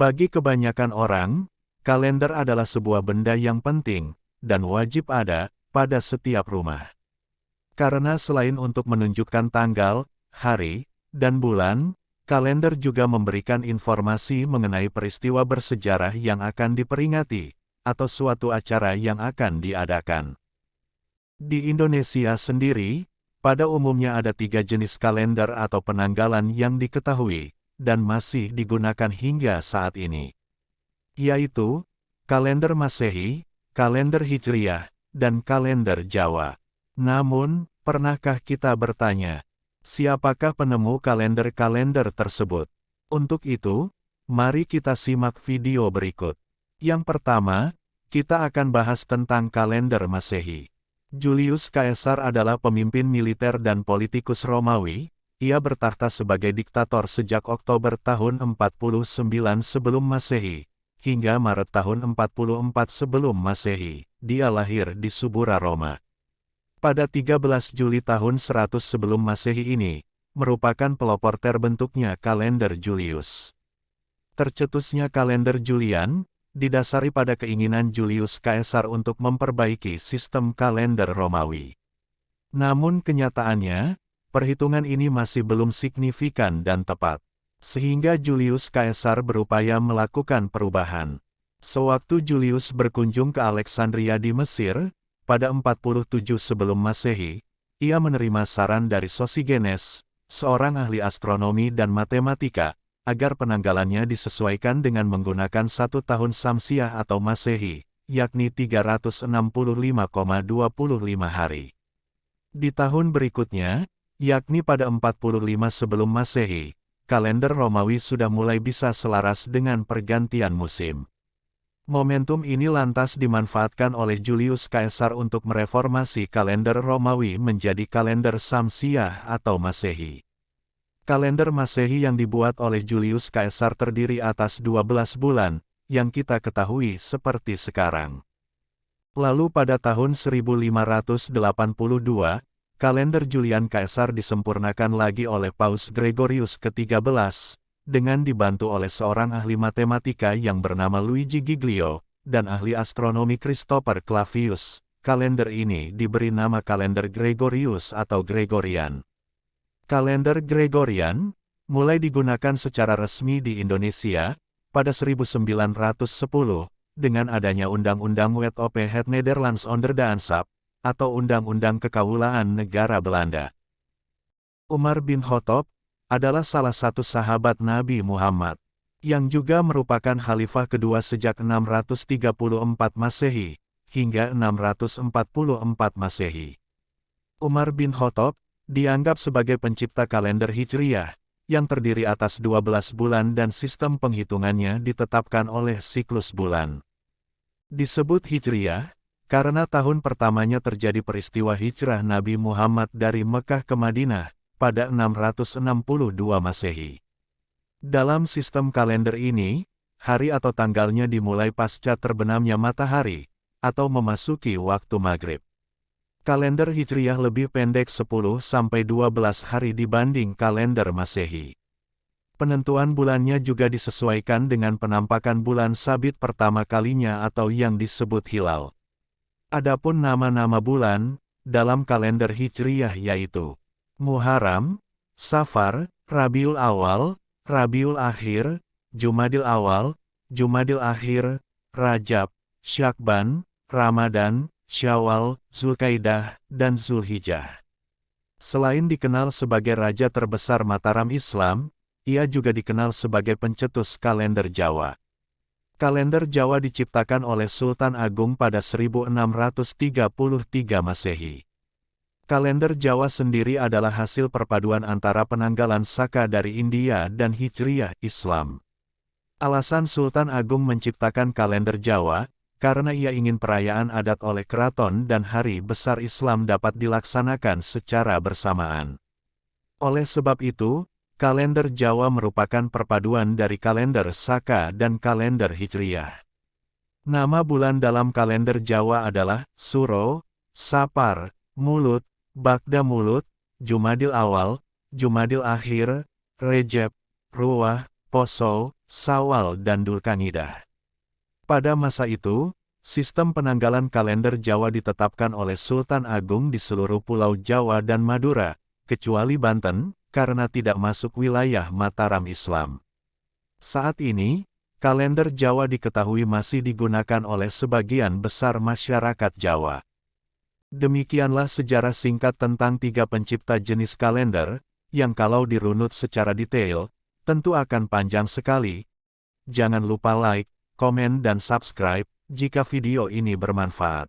Bagi kebanyakan orang, kalender adalah sebuah benda yang penting, dan wajib ada, pada setiap rumah. Karena selain untuk menunjukkan tanggal, hari, dan bulan, kalender juga memberikan informasi mengenai peristiwa bersejarah yang akan diperingati, atau suatu acara yang akan diadakan. Di Indonesia sendiri, pada umumnya ada tiga jenis kalender atau penanggalan yang diketahui, dan masih digunakan hingga saat ini. Yaitu, kalender Masehi, kalender Hijriah, dan kalender Jawa. Namun, pernahkah kita bertanya, Siapakah penemu kalender-kalender tersebut? Untuk itu, mari kita simak video berikut. Yang pertama, kita akan bahas tentang kalender Masehi. Julius Caesar adalah pemimpin militer dan politikus Romawi, ia bertahta sebagai diktator sejak Oktober tahun 49 sebelum Masehi, hingga Maret tahun 44 sebelum Masehi. Dia lahir di Subura, Roma. Pada 13 Juli tahun 100 sebelum Masehi ini, merupakan pelopor terbentuknya kalender Julius. Tercetusnya kalender Julian, didasari pada keinginan Julius Caesar untuk memperbaiki sistem kalender Romawi. Namun kenyataannya, perhitungan ini masih belum signifikan dan tepat. Sehingga Julius Caesar berupaya melakukan perubahan. Sewaktu Julius berkunjung ke Alexandria di Mesir, pada 47 sebelum Masehi, ia menerima saran dari Sosigenes, seorang ahli astronomi dan matematika, agar penanggalannya disesuaikan dengan menggunakan satu tahun Samsiah atau Masehi, yakni 365,25 hari. Di tahun berikutnya, yakni pada 45 sebelum Masehi, kalender Romawi sudah mulai bisa selaras dengan pergantian musim. Momentum ini lantas dimanfaatkan oleh Julius Caesar untuk mereformasi kalender Romawi menjadi kalender Samsiah atau Masehi. Kalender Masehi yang dibuat oleh Julius Caesar terdiri atas 12 bulan, yang kita ketahui seperti sekarang. Lalu pada tahun 1582, kalender Julian Caesar disempurnakan lagi oleh Paus Gregorius ke-13, dengan dibantu oleh seorang ahli matematika yang bernama Luigi Giglio, dan ahli astronomi Christopher Clavius. Kalender ini diberi nama kalender Gregorius atau Gregorian. Kalender Gregorian, mulai digunakan secara resmi di Indonesia, pada 1910, dengan adanya Undang-Undang Wet op het Nederlands Onderdaansap, atau Undang-Undang Kekaulaan Negara Belanda. Umar bin Khattab, adalah salah satu sahabat Nabi Muhammad, yang juga merupakan khalifah kedua sejak 634 Masehi, hingga 644 Masehi. Umar bin Khattab, dianggap sebagai pencipta kalender Hijriyah, yang terdiri atas 12 bulan dan sistem penghitungannya ditetapkan oleh siklus bulan. Disebut Hijriyah, karena tahun pertamanya terjadi peristiwa hijrah Nabi Muhammad dari Mekah ke Madinah, pada 662 Masehi. Dalam sistem kalender ini, hari atau tanggalnya dimulai pasca terbenamnya matahari, atau memasuki waktu maghrib. Kalender Hijriyah lebih pendek 10-12 hari dibanding kalender Masehi. Penentuan bulannya juga disesuaikan dengan penampakan bulan sabit pertama kalinya atau yang disebut hilal. Adapun nama-nama bulan, dalam kalender Hijriyah yaitu Muharram, Safar, Rabiul Awal, Rabiul Akhir, Jumadil Awal, Jumadil Akhir, Rajab, Syakban, Ramadan, Syawal, Zulkaidah, dan Zulhijjah. Selain dikenal sebagai raja terbesar Mataram Islam, ia juga dikenal sebagai pencetus kalender Jawa. Kalender Jawa diciptakan oleh Sultan Agung pada 1633 Masehi. Kalender Jawa sendiri adalah hasil perpaduan antara penanggalan Saka dari India dan Hijriyah Islam. Alasan Sultan Agung menciptakan kalender Jawa, karena ia ingin perayaan adat oleh keraton dan hari besar Islam dapat dilaksanakan secara bersamaan. Oleh sebab itu, kalender Jawa merupakan perpaduan dari kalender Saka dan kalender Hijriyah. Nama bulan dalam kalender Jawa adalah Suro, Sapar, Mulut, Bagda Mulut, Jumadil Awal, Jumadil Akhir, Rejab, Ruwah, Poso, Sawal dan Dulkanidah. Pada masa itu, sistem penanggalan kalender Jawa ditetapkan oleh Sultan Agung di seluruh pulau Jawa dan Madura, kecuali Banten, karena tidak masuk wilayah Mataram Islam. Saat ini, kalender Jawa diketahui masih digunakan oleh sebagian besar masyarakat Jawa. Demikianlah sejarah singkat tentang tiga pencipta jenis kalender, yang kalau dirunut secara detail, tentu akan panjang sekali. Jangan lupa like, komen dan subscribe, jika video ini bermanfaat.